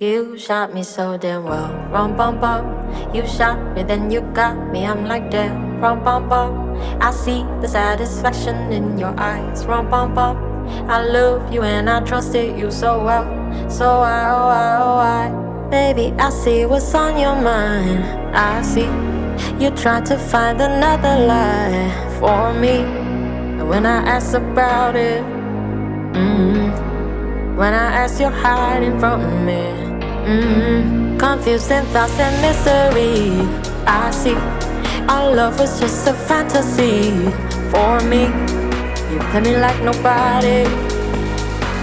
You shot me so damn well. Rum bum bum. You shot me, then you got me. I'm like damn. Rum bum bum. I see the satisfaction in your eyes. Rum bum bum. I love you and I trusted you so well. So why, oh why, oh why? Baby, I see what's on your mind. I see you try to find another lie for me. And when I ask about it, mm, when I ask, you're hiding from me. Mm-hmm. Confusing thoughts and misery. I see our love was just a fantasy for me. You play me like nobody.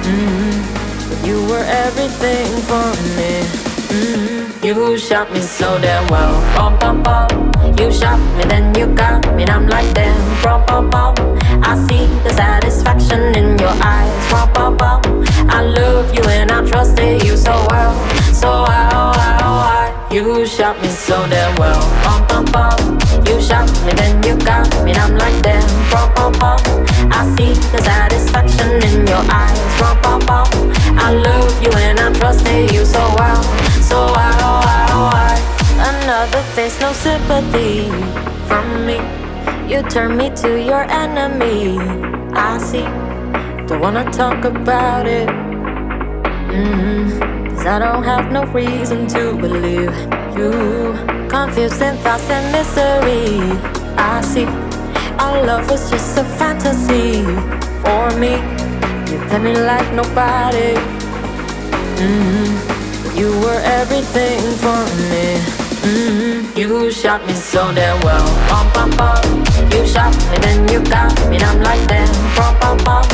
Mm-hmm. You were everything for me. Mm-hmm. You shot me so damn well. Bum, bum, bum. You shot me, then you got me, and I'm like damn. Bum, bum, bum. I see the satisfaction in your eyes. Bum, bum, bum. I love you and I trusted you. So You shot me so damn well. Bum, bum, bum. You shot me, then you got me And I'm like damn, bum, bum, bum. I see the satisfaction in your eyes. Bum, bum, bum. I love you and I trusted you so well. So why, oh why, oh why? Another face, no sympathy from me. You turn me to your enemy. I see. Don't wanna talk about it. Mm-hmm. Cause I don't have no reason to believe you. Confusing thoughts and misery. I see. Our love was just a fantasy for me. You play me like nobody. Mm -hmm. You were everything for me. Mm -hmm. You shot me so damn well. Bum, bum, bum. You shot me then you got me. I'm like damn bum, bum, bum.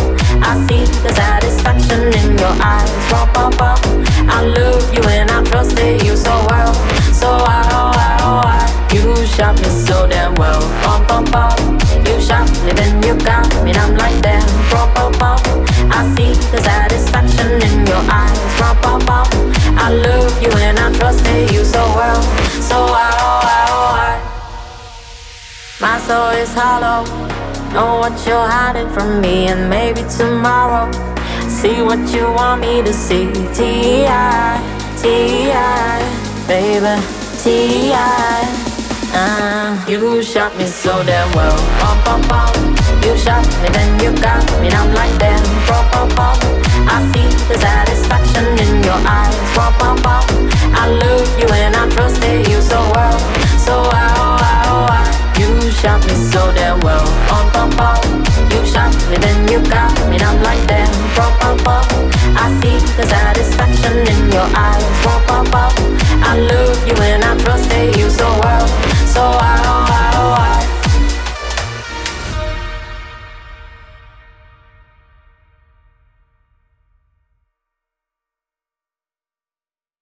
I see the satisfaction in your eyes. Bum, bum, bum. I love you and I trusted you then you got me I'm like damn, bum, bum, bum I see the satisfaction in your eyes Bum, bum, bum I love you and I trusted you so well So why, oh why, oh why My soul is hollow Know what you're hiding from me And maybe tomorrow See what you want me to see T.I. T.I. Baby T.I. Uh, you shot me so damn well bum, bum, bum. You shot me then you got me and I'm like damn bum, bum, bum. I see the satisfaction in your eyes bum, bum, bum. I love you and I trusted you so well So oh, why, oh, You shot me so damn